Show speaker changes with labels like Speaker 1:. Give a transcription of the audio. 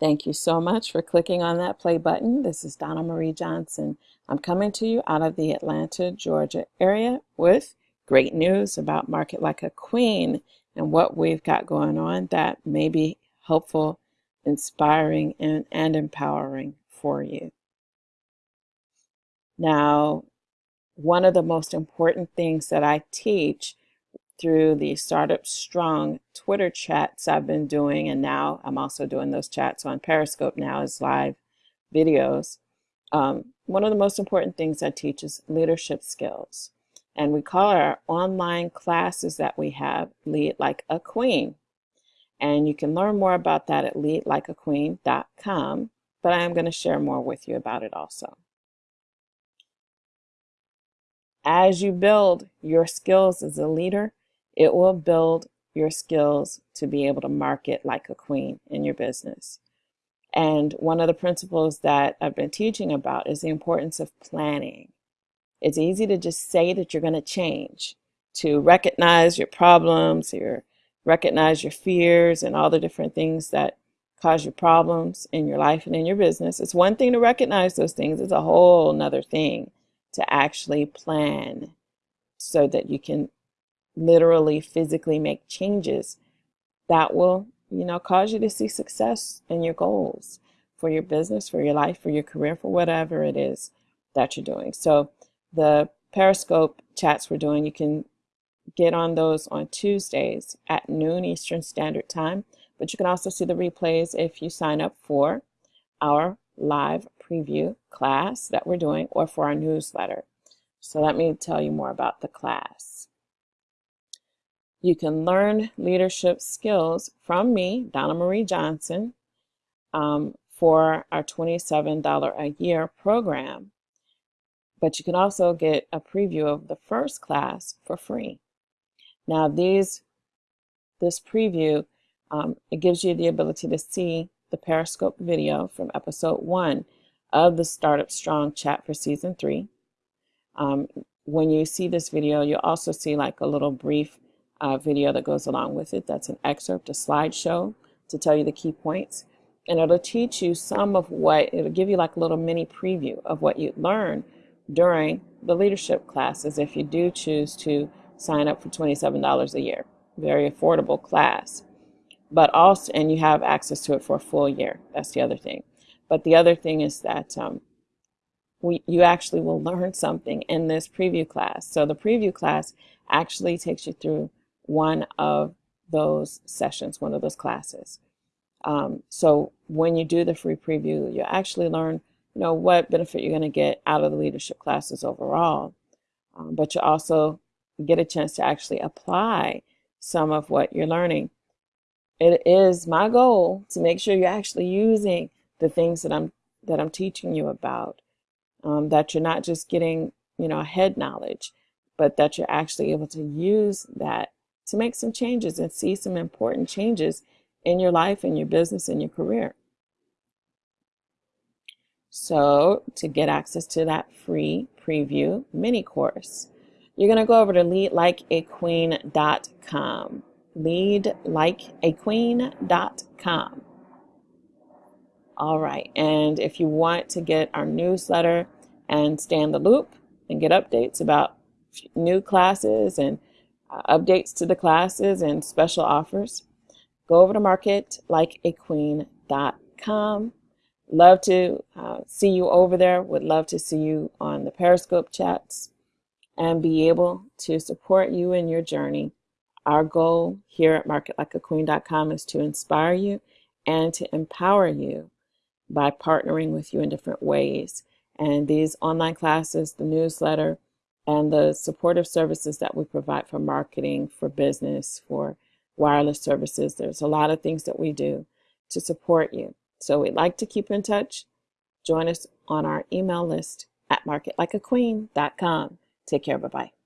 Speaker 1: Thank you so much for clicking on that play button. This is Donna Marie Johnson. I'm coming to you out of the Atlanta, Georgia area with great news about Market Like a Queen and what we've got going on that may be helpful, inspiring, and, and empowering for you. Now, one of the most important things that I teach through the Startup Strong Twitter chats I've been doing, and now I'm also doing those chats on Periscope now as live videos. Um, one of the most important things I teach is leadership skills. And we call our online classes that we have Lead Like a Queen. And you can learn more about that at leadlikeaqueen.com, but I am going to share more with you about it also. As you build your skills as a leader, it will build your skills to be able to market like a queen in your business. And one of the principles that I've been teaching about is the importance of planning. It's easy to just say that you're going to change, to recognize your problems, your recognize your fears and all the different things that cause you problems in your life and in your business. It's one thing to recognize those things. It's a whole nother thing to actually plan so that you can literally physically make changes that will you know cause you to see success in your goals for your business for your life for your career for whatever it is that you're doing. So the periscope chats we're doing you can get on those on tuesdays at noon eastern standard time but you can also see the replays if you sign up for our live preview class that we're doing or for our newsletter. So let me tell you more about the class you can learn leadership skills from me, Donna Marie Johnson, um, for our $27 a year program. But you can also get a preview of the first class for free. Now these, this preview, um, it gives you the ability to see the Periscope video from episode one of the Startup Strong chat for season three. Um, when you see this video, you'll also see like a little brief uh, video that goes along with it. That's an excerpt, a slideshow to tell you the key points. And it'll teach you some of what, it'll give you like a little mini preview of what you'd learn during the leadership classes if you do choose to sign up for $27 a year. Very affordable class. But also, and you have access to it for a full year. That's the other thing. But the other thing is that um, we, you actually will learn something in this preview class. So the preview class actually takes you through one of those sessions, one of those classes. Um, so when you do the free preview, you actually learn, you know, what benefit you're going to get out of the leadership classes overall. Um, but you also get a chance to actually apply some of what you're learning. It is my goal to make sure you're actually using the things that I'm that I'm teaching you about. Um, that you're not just getting, you know, head knowledge, but that you're actually able to use that to make some changes and see some important changes in your life, in your business, in your career. So to get access to that free preview mini course, you're going to go over to leadlikeaqueen.com. Leadlikeaqueen.com. All right, and if you want to get our newsletter and stay in the loop and get updates about new classes and updates to the classes and special offers, go over to marketlikeaqueen.com. Love to uh, see you over there. Would love to see you on the Periscope chats and be able to support you in your journey. Our goal here at marketlikeaqueen.com is to inspire you and to empower you by partnering with you in different ways. And these online classes, the newsletter, and the supportive services that we provide for marketing, for business, for wireless services. There's a lot of things that we do to support you. So we'd like to keep in touch. Join us on our email list at marketlikeaqueen.com. Take care. Bye-bye.